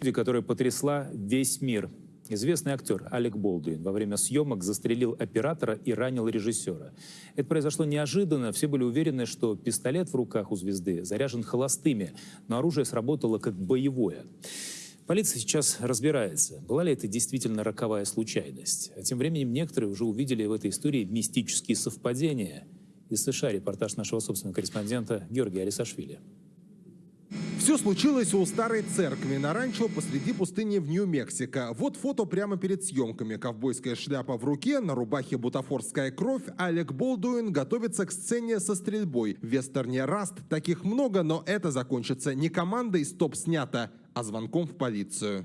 которая потрясла весь мир. Известный актер Алек Болдуин во время съемок застрелил оператора и ранил режиссера. Это произошло неожиданно. Все были уверены, что пистолет в руках у звезды заряжен холостыми, но оружие сработало как боевое. Полиция сейчас разбирается, была ли это действительно роковая случайность. А тем временем некоторые уже увидели в этой истории мистические совпадения. Из США репортаж нашего собственного корреспондента Георгия Алисашвили. Все случилось у старой церкви на ранчо посреди пустыни в Нью-Мексико. Вот фото прямо перед съемками. Ковбойская шляпа в руке, на рубахе бутафорская кровь. Алек Болдуин готовится к сцене со стрельбой. В вестерне «Раст» таких много, но это закончится не командой «Стоп, снято», а звонком в полицию.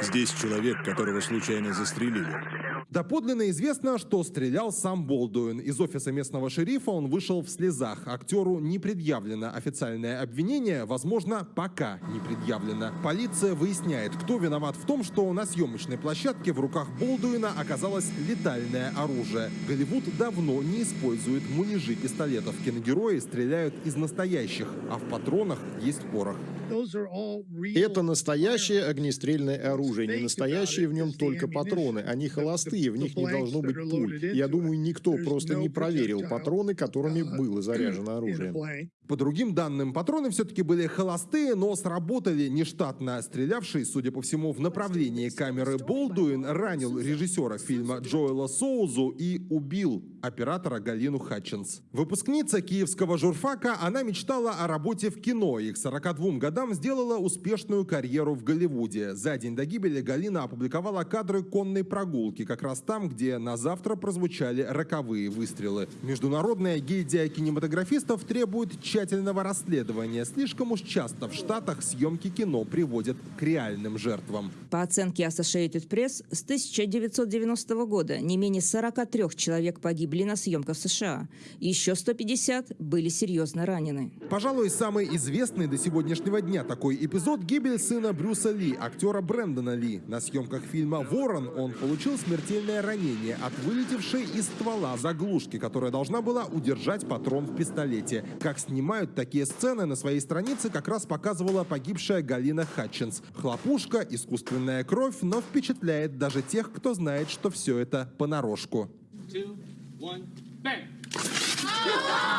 Здесь человек, которого случайно застрелили. Доподлинно известно, что стрелял сам Болдуин. Из офиса местного шерифа он вышел в слезах. Актеру не предъявлено официальное обвинение, возможно, пока не предъявлено. Полиция выясняет, кто виноват в том, что на съемочной площадке в руках Болдуина оказалось летальное оружие. Голливуд давно не использует муляжи пистолетов. Киногерои стреляют из настоящих, а в патронах есть порох. Это настоящее огнестрельное оружие. Не настоящие в нем только патроны. Они холостые, в них не должно быть пуль. Я думаю, никто просто не проверил патроны, которыми было заряжено оружие. По другим данным, патроны все-таки были холостые, но сработали нештатно. Стрелявший, судя по всему, в направлении камеры Болдуин ранил режиссера фильма Джоэла Соузу и убил оператора Галину Хатчинс. Выпускница киевского журфака, она мечтала о работе в кино и к 42 годам сделала успешную карьеру в Голливуде. За день до гибели Галина опубликовала кадры конной прогулки, как раз там, где на завтра прозвучали роковые выстрелы. Международная гильдия кинематографистов требует тщательного расследования. Слишком уж часто в Штатах съемки кино приводят к реальным жертвам. По оценке Associated Press, с 1990 года не менее 43 человек погибли на съемках в США. Еще 150 были серьезно ранены. Пожалуй, самый известный до сегодняшнего дня такой эпизод – гибель сына Брюса Ли, актера Брэндона Ли. На съемках фильма «Ворон» он получил смертельное ранение от вылетевшей из ствола заглушки, которая должна была удержать патрон в пистолете. Как снимают такие сцены, на своей странице как раз показывала погибшая Галина Хатчинс. Хлопушка, искусственная кровь, но впечатляет даже тех, кто знает, что все это понарошку. Two, one, bang!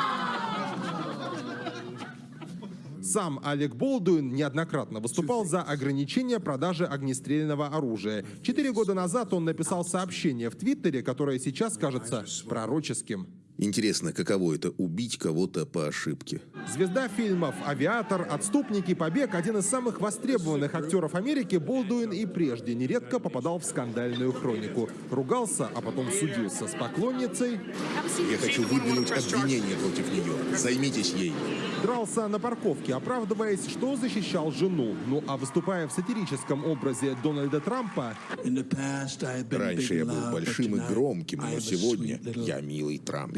Сам Алек Болдуин неоднократно выступал за ограничение продажи огнестрельного оружия. Четыре года назад он написал сообщение в Твиттере, которое сейчас кажется пророческим. Интересно, каково это – убить кого-то по ошибке? Звезда фильмов «Авиатор», «Отступники», «Побег» – один из самых востребованных актеров Америки, Болдуин и прежде нередко попадал в скандальную хронику. Ругался, а потом судился с поклонницей. Я хочу выдвинуть обвинение против нее. Займитесь ей. Дрался на парковке, оправдываясь, что защищал жену. Ну а выступая в сатирическом образе Дональда Трампа... Раньше я был большим и громким, но сегодня я милый Трамп.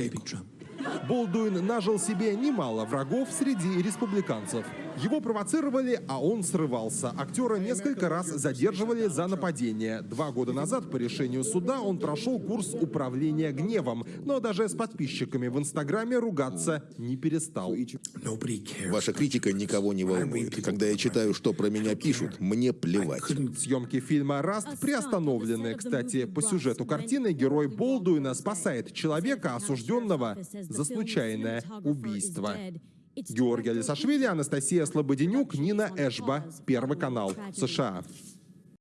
Болдуин нажил себе немало врагов среди республиканцев. Его провоцировали, а он срывался. Актера несколько раз задерживали за нападение. Два года назад по решению суда он прошел курс управления гневом, но даже с подписчиками в Инстаграме ругаться не перестал. Ваша критика никого не волнует. Когда я читаю, что про меня пишут, мне плевать. Съемки фильма «Раст» приостановлены. Кстати, по сюжету картины герой Болдуина спасает человека, осужденного за случайное убийство. Георгий Алисашвили, Анастасия Слободенюк, Нина Эшба, Первый канал, США.